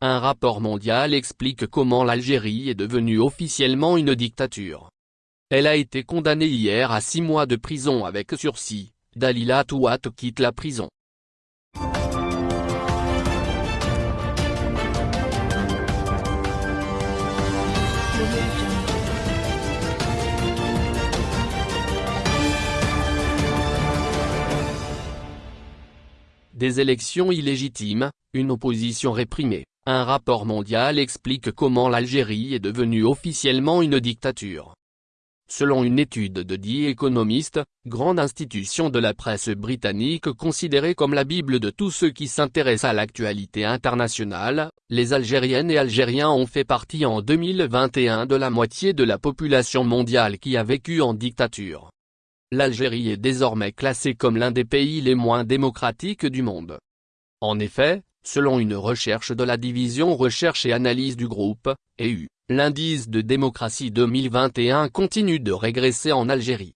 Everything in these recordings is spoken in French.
un rapport mondial explique comment l'Algérie est devenue officiellement une dictature. Elle a été condamnée hier à six mois de prison avec sursis, Dalila Touat quitte la prison. Des élections illégitimes, une opposition réprimée, un rapport mondial explique comment l'Algérie est devenue officiellement une dictature. Selon une étude de The Economist, grande institution de la presse britannique considérée comme la bible de tous ceux qui s'intéressent à l'actualité internationale, les Algériennes et Algériens ont fait partie en 2021 de la moitié de la population mondiale qui a vécu en dictature. L'Algérie est désormais classée comme l'un des pays les moins démocratiques du monde. En effet, selon une recherche de la division recherche et analyse du groupe, EU, L'indice de démocratie 2021 continue de régresser en Algérie.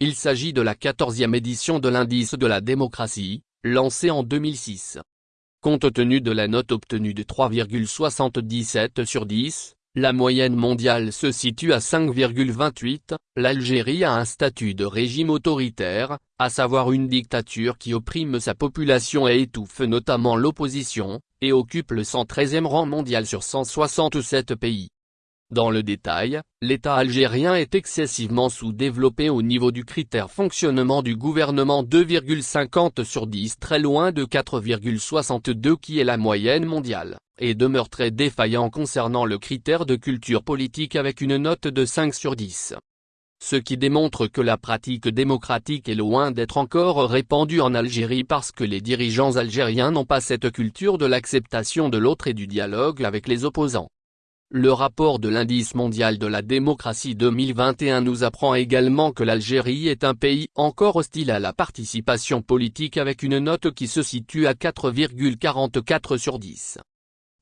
Il s'agit de la 14e édition de l'indice de la démocratie, lancé en 2006. Compte tenu de la note obtenue de 3,77 sur 10, la moyenne mondiale se situe à 5,28, l'Algérie a un statut de régime autoritaire, à savoir une dictature qui opprime sa population et étouffe notamment l'opposition, et occupe le 113e rang mondial sur 167 pays. Dans le détail, l'État algérien est excessivement sous-développé au niveau du critère fonctionnement du gouvernement 2,50 sur 10 très loin de 4,62 qui est la moyenne mondiale, et demeure très défaillant concernant le critère de culture politique avec une note de 5 sur 10. Ce qui démontre que la pratique démocratique est loin d'être encore répandue en Algérie parce que les dirigeants algériens n'ont pas cette culture de l'acceptation de l'autre et du dialogue avec les opposants. Le rapport de l'indice mondial de la démocratie 2021 nous apprend également que l'Algérie est un pays encore hostile à la participation politique avec une note qui se situe à 4,44 sur 10.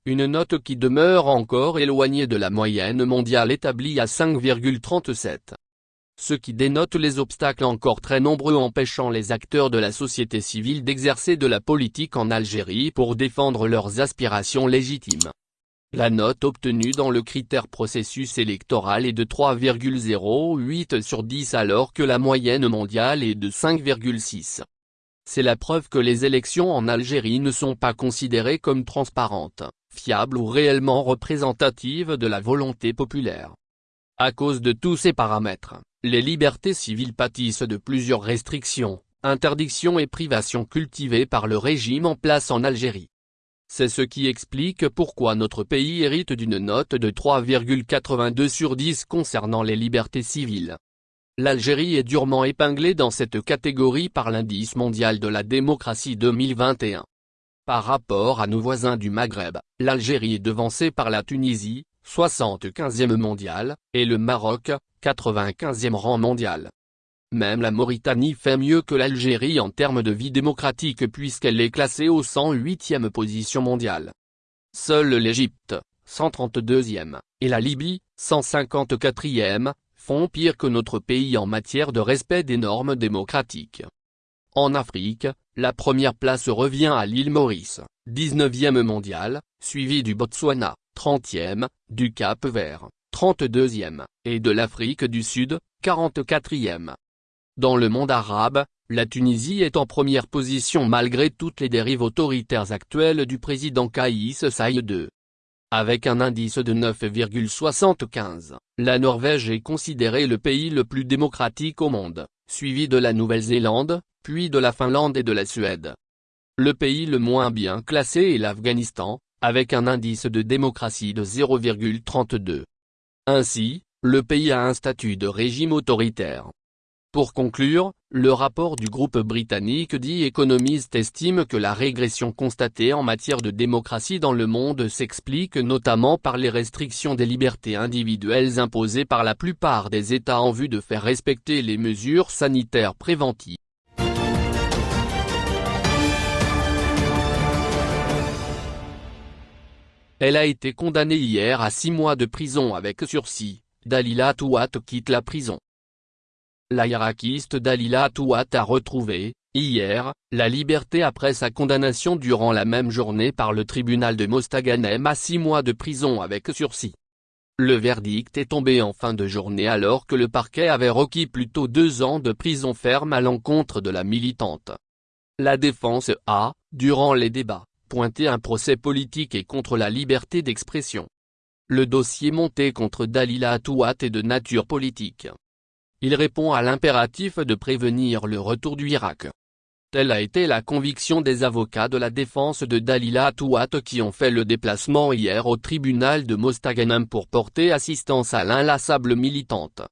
Une note qui demeure encore éloignée de la moyenne mondiale établie à 5,37. Ce qui dénote les obstacles encore très nombreux empêchant les acteurs de la société civile d'exercer de la politique en Algérie pour défendre leurs aspirations légitimes. La note obtenue dans le critère processus électoral est de 3,08 sur 10 alors que la moyenne mondiale est de 5,6. C'est la preuve que les élections en Algérie ne sont pas considérées comme transparentes, fiables ou réellement représentatives de la volonté populaire. À cause de tous ces paramètres, les libertés civiles pâtissent de plusieurs restrictions, interdictions et privations cultivées par le régime en place en Algérie. C'est ce qui explique pourquoi notre pays hérite d'une note de 3,82 sur 10 concernant les libertés civiles. L'Algérie est durement épinglée dans cette catégorie par l'indice mondial de la démocratie 2021. Par rapport à nos voisins du Maghreb, l'Algérie est devancée par la Tunisie, 75e mondial, et le Maroc, 95e rang mondial. Même la Mauritanie fait mieux que l'Algérie en termes de vie démocratique puisqu'elle est classée au 108e position mondiale. Seule l'Égypte, 132e, et la Libye, 154e, font pire que notre pays en matière de respect des normes démocratiques. En Afrique, la première place revient à l'île Maurice, 19e mondiale, suivi du Botswana, 30e, du Cap Vert, 32e, et de l'Afrique du Sud, 44e. Dans le monde arabe, la Tunisie est en première position malgré toutes les dérives autoritaires actuelles du président Kaïs Saïd II. Avec un indice de 9,75, la Norvège est considérée le pays le plus démocratique au monde, suivi de la Nouvelle-Zélande, puis de la Finlande et de la Suède. Le pays le moins bien classé est l'Afghanistan, avec un indice de démocratie de 0,32. Ainsi, le pays a un statut de régime autoritaire. Pour conclure, le rapport du groupe britannique dit Economist estime que la régression constatée en matière de démocratie dans le monde s'explique notamment par les restrictions des libertés individuelles imposées par la plupart des États en vue de faire respecter les mesures sanitaires préventives. Elle a été condamnée hier à six mois de prison avec sursis, Dalila Touat quitte la prison. La hiérarchiste Dalila Touat a retrouvé, Hier, la liberté après sa condamnation durant la même journée par le tribunal de Mostaganem à six mois de prison avec sursis. Le verdict est tombé en fin de journée alors que le parquet avait requis plutôt deux ans de prison ferme à l'encontre de la militante. La défense a, durant les débats, pointé un procès politique et contre la liberté d'expression. Le dossier monté contre Dalila Atouat est de nature politique. Il répond à l'impératif de prévenir le retour du Irak. Telle a été la conviction des avocats de la défense de Dalila Atouat qui ont fait le déplacement hier au tribunal de Mostaganem pour porter assistance à l'inlassable militante.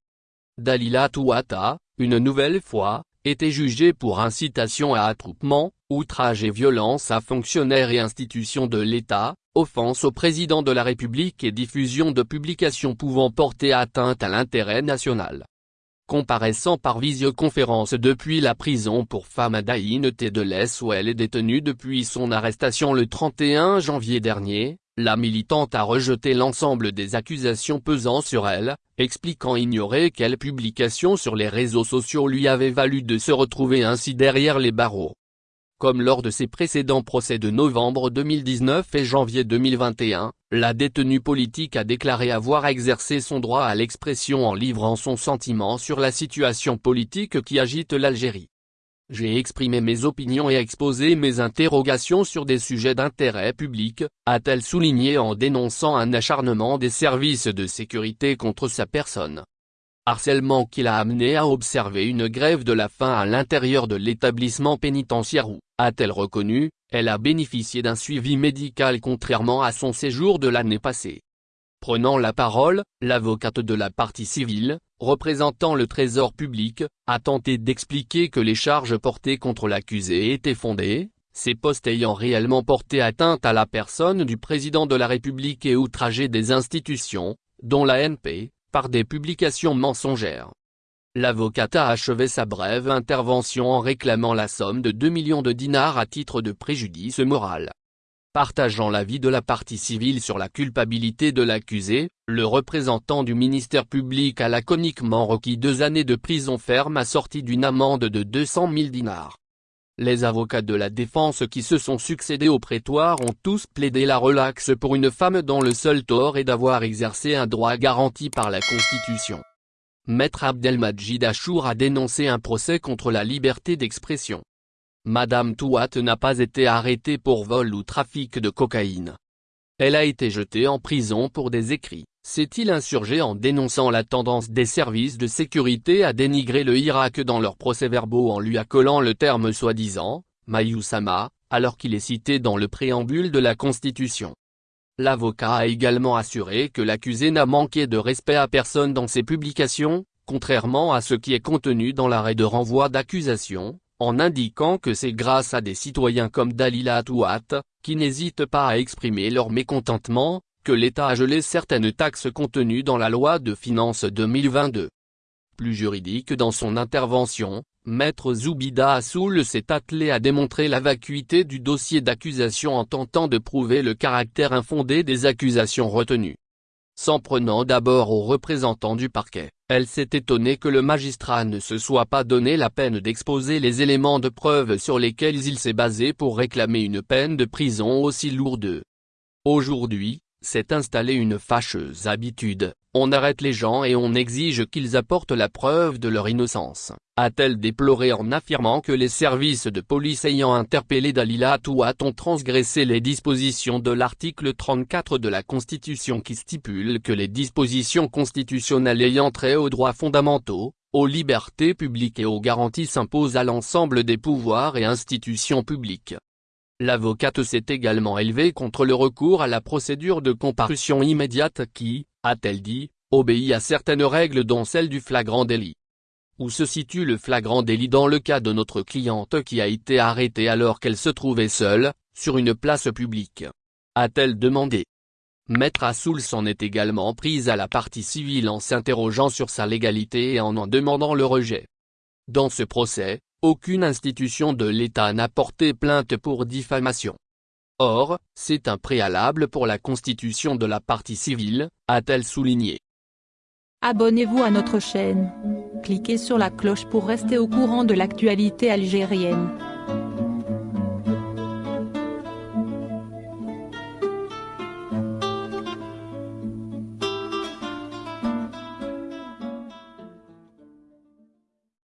Dalila a, une nouvelle fois, été jugée pour incitation à attroupement, outrage et violence à fonctionnaires et institutions de l'État, offense au président de la République et diffusion de publications pouvant porter atteinte à l'intérêt national comparaissant par visioconférence depuis la prison pour femmes à Daïn Tedeles où elle est détenue depuis son arrestation le 31 janvier dernier, la militante a rejeté l'ensemble des accusations pesant sur elle, expliquant ignorer quelle publication sur les réseaux sociaux lui avait valu de se retrouver ainsi derrière les barreaux. Comme lors de ses précédents procès de novembre 2019 et janvier 2021, la détenue politique a déclaré avoir exercé son droit à l'expression en livrant son sentiment sur la situation politique qui agite l'Algérie. J'ai exprimé mes opinions et exposé mes interrogations sur des sujets d'intérêt public, a-t-elle souligné en dénonçant un acharnement des services de sécurité contre sa personne harcèlement qui l'a amené à observer une grève de la faim à l'intérieur de l'établissement pénitentiaire où, a-t-elle reconnu, elle a bénéficié d'un suivi médical contrairement à son séjour de l'année passée. Prenant la parole, l'avocate de la partie civile, représentant le trésor public, a tenté d'expliquer que les charges portées contre l'accusé étaient fondées, ces postes ayant réellement porté atteinte à la personne du président de la République et outragé des institutions, dont la NP, des publications mensongères. L'avocate a achevé sa brève intervention en réclamant la somme de 2 millions de dinars à titre de préjudice moral. Partageant l'avis de la partie civile sur la culpabilité de l'accusé, le représentant du ministère public a laconiquement requis deux années de prison ferme assortie d'une amende de 200 000 dinars. Les avocats de la défense qui se sont succédés au prétoire ont tous plaidé la relaxe pour une femme dont le seul tort est d'avoir exercé un droit garanti par la Constitution. Maître Abdelmajid Achour a dénoncé un procès contre la liberté d'expression. Madame Touat n'a pas été arrêtée pour vol ou trafic de cocaïne. Elle a été jetée en prison pour des écrits s'est-il insurgé en dénonçant la tendance des services de sécurité à dénigrer le Irak dans leurs procès-verbaux en lui accolant le terme soi-disant, Mayusama, alors qu'il est cité dans le préambule de la Constitution? L'avocat a également assuré que l'accusé n'a manqué de respect à personne dans ses publications, contrairement à ce qui est contenu dans l'arrêt de renvoi d'accusation, en indiquant que c'est grâce à des citoyens comme Dalila Atouat, qui n'hésitent pas à exprimer leur mécontentement, que l'État a gelé certaines taxes contenues dans la loi de finances 2022. Plus juridique dans son intervention, Maître Zoubida Assoul s'est attelé à démontrer la vacuité du dossier d'accusation en tentant de prouver le caractère infondé des accusations retenues. S'en prenant d'abord aux représentants du parquet, elle s'est étonnée que le magistrat ne se soit pas donné la peine d'exposer les éléments de preuve sur lesquels il s'est basé pour réclamer une peine de prison aussi lourde. Aujourd'hui, s'est installée une fâcheuse habitude, on arrête les gens et on exige qu'ils apportent la preuve de leur innocence, a-t-elle déploré en affirmant que les services de police ayant interpellé Dalila Touat ont transgressé les dispositions de l'article 34 de la Constitution qui stipule que les dispositions constitutionnelles ayant trait aux droits fondamentaux, aux libertés publiques et aux garanties s'imposent à l'ensemble des pouvoirs et institutions publiques. L'avocate s'est également élevée contre le recours à la procédure de comparution immédiate qui, a-t-elle dit, obéit à certaines règles dont celle du flagrant délit. Où se situe le flagrant délit dans le cas de notre cliente qui a été arrêtée alors qu'elle se trouvait seule, sur une place publique a-t-elle demandé. Maître Assoul s'en est également prise à la partie civile en s'interrogeant sur sa légalité et en en demandant le rejet. Dans ce procès, aucune institution de l'État n'a porté plainte pour diffamation. Or, c'est un préalable pour la constitution de la partie civile, a-t-elle souligné. Abonnez-vous à notre chaîne. Cliquez sur la cloche pour rester au courant de l'actualité algérienne.